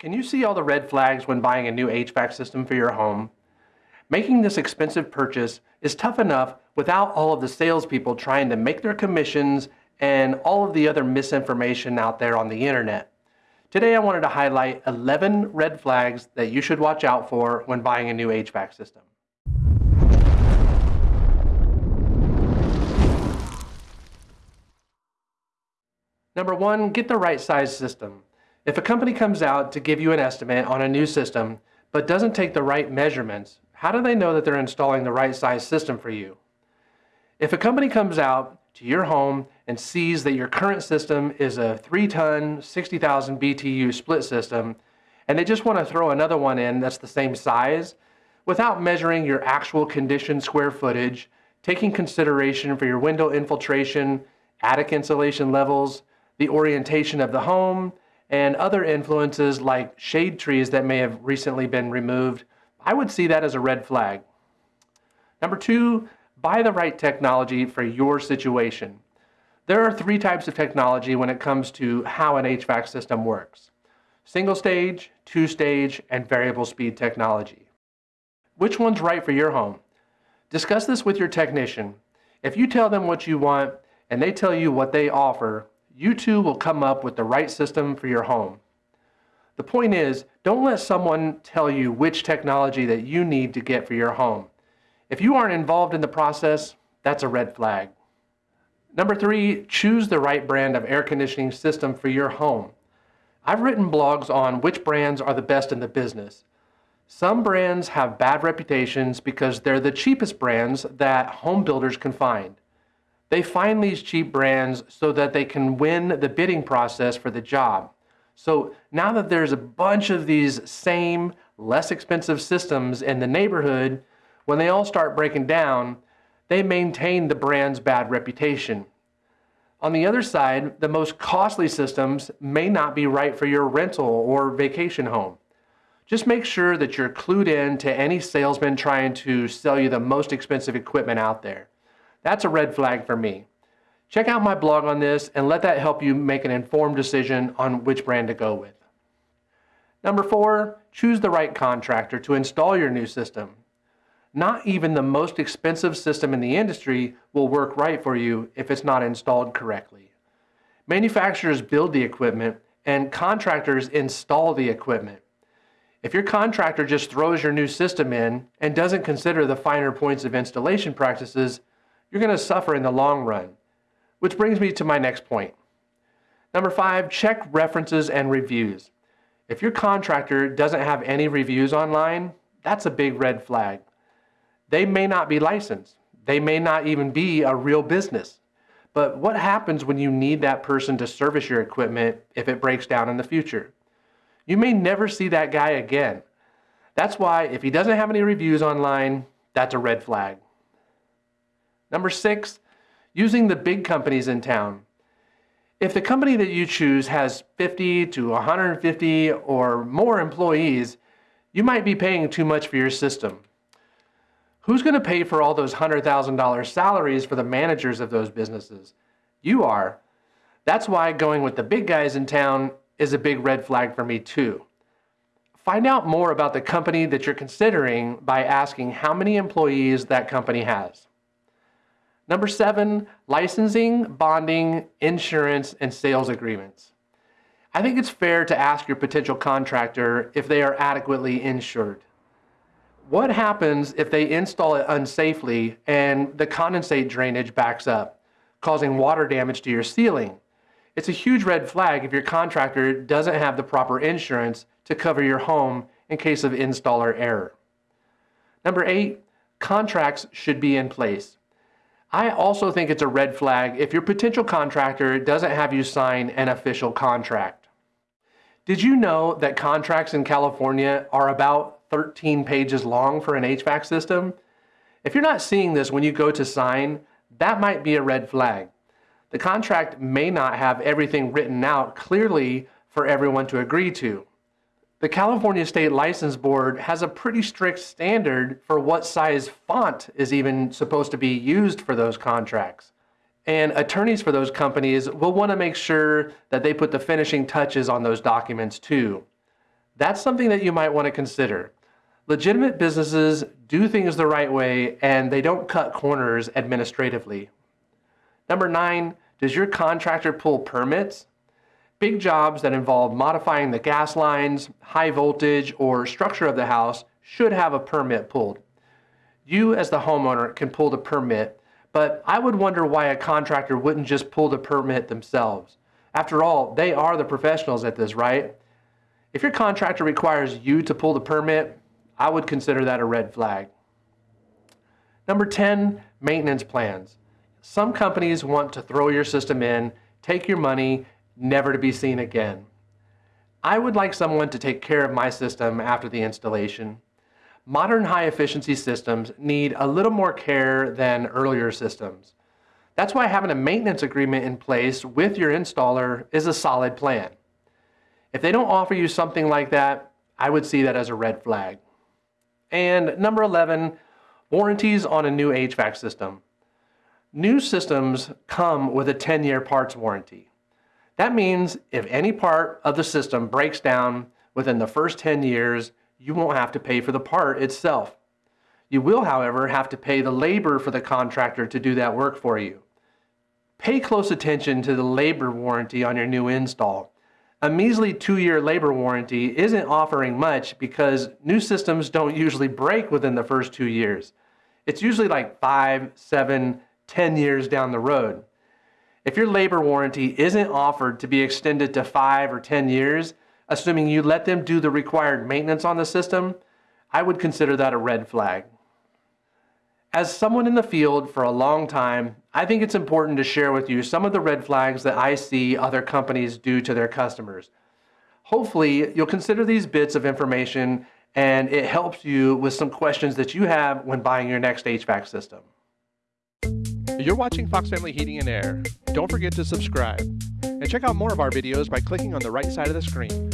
Can you see all the red flags when buying a new HVAC system for your home? Making this expensive purchase is tough enough without all of the salespeople trying to make their commissions and all of the other misinformation out there on the internet. Today I wanted to highlight 11 red flags that you should watch out for when buying a new HVAC system. Number one, get the right size system. If a company comes out to give you an estimate on a new system, but doesn't take the right measurements, how do they know that they're installing the right size system for you? If a company comes out to your home and sees that your current system is a 3-ton, 60,000 BTU split system, and they just want to throw another one in that's the same size, without measuring your actual conditioned square footage, taking consideration for your window infiltration, attic insulation levels, the orientation of the home, and other influences like shade trees that may have recently been removed, I would see that as a red flag. Number two, buy the right technology for your situation. There are three types of technology when it comes to how an HVAC system works. Single stage, two stage, and variable speed technology. Which one's right for your home? Discuss this with your technician. If you tell them what you want and they tell you what they offer, you too will come up with the right system for your home. The point is, don't let someone tell you which technology that you need to get for your home. If you aren't involved in the process, that's a red flag. Number three, choose the right brand of air conditioning system for your home. I've written blogs on which brands are the best in the business. Some brands have bad reputations because they're the cheapest brands that home builders can find. They find these cheap brands so that they can win the bidding process for the job. So now that there's a bunch of these same, less expensive systems in the neighborhood, when they all start breaking down, they maintain the brand's bad reputation. On the other side, the most costly systems may not be right for your rental or vacation home. Just make sure that you're clued in to any salesman trying to sell you the most expensive equipment out there. That's a red flag for me. Check out my blog on this and let that help you make an informed decision on which brand to go with. Number four, choose the right contractor to install your new system. Not even the most expensive system in the industry will work right for you if it's not installed correctly. Manufacturers build the equipment and contractors install the equipment. If your contractor just throws your new system in and doesn't consider the finer points of installation practices, you're going to suffer in the long run. Which brings me to my next point. Number five, check references and reviews. If your contractor doesn't have any reviews online, that's a big red flag. They may not be licensed. They may not even be a real business. But what happens when you need that person to service your equipment if it breaks down in the future? You may never see that guy again. That's why if he doesn't have any reviews online, that's a red flag. Number six, using the big companies in town. If the company that you choose has 50 to 150 or more employees, you might be paying too much for your system. Who's going to pay for all those $100,000 salaries for the managers of those businesses? You are. That's why going with the big guys in town is a big red flag for me too. Find out more about the company that you're considering by asking how many employees that company has. Number seven, licensing, bonding, insurance, and sales agreements. I think it's fair to ask your potential contractor if they are adequately insured. What happens if they install it unsafely and the condensate drainage backs up, causing water damage to your ceiling? It's a huge red flag if your contractor doesn't have the proper insurance to cover your home in case of installer error. Number eight, contracts should be in place. I also think it's a red flag if your potential contractor doesn't have you sign an official contract. Did you know that contracts in California are about 13 pages long for an HVAC system? If you're not seeing this when you go to sign, that might be a red flag. The contract may not have everything written out clearly for everyone to agree to. The California State License Board has a pretty strict standard for what size font is even supposed to be used for those contracts. And attorneys for those companies will want to make sure that they put the finishing touches on those documents too. That's something that you might want to consider. Legitimate businesses do things the right way and they don't cut corners administratively. Number nine, does your contractor pull permits? Big jobs that involve modifying the gas lines, high voltage, or structure of the house should have a permit pulled. You as the homeowner can pull the permit, but I would wonder why a contractor wouldn't just pull the permit themselves. After all, they are the professionals at this, right? If your contractor requires you to pull the permit, I would consider that a red flag. Number 10, maintenance plans. Some companies want to throw your system in, take your money, never to be seen again. I would like someone to take care of my system after the installation. Modern high efficiency systems need a little more care than earlier systems. That's why having a maintenance agreement in place with your installer is a solid plan. If they don't offer you something like that, I would see that as a red flag. And number 11, warranties on a new HVAC system. New systems come with a 10-year parts warranty. That means if any part of the system breaks down within the first 10 years, you won't have to pay for the part itself. You will, however, have to pay the labor for the contractor to do that work for you. Pay close attention to the labor warranty on your new install. A measly two-year labor warranty isn't offering much because new systems don't usually break within the first two years. It's usually like five, seven, ten years down the road. If your labor warranty isn't offered to be extended to five or 10 years, assuming you let them do the required maintenance on the system, I would consider that a red flag. As someone in the field for a long time, I think it's important to share with you some of the red flags that I see other companies do to their customers. Hopefully, you'll consider these bits of information and it helps you with some questions that you have when buying your next HVAC system. You're watching Fox Family Heating and Air. Don't forget to subscribe. And check out more of our videos by clicking on the right side of the screen.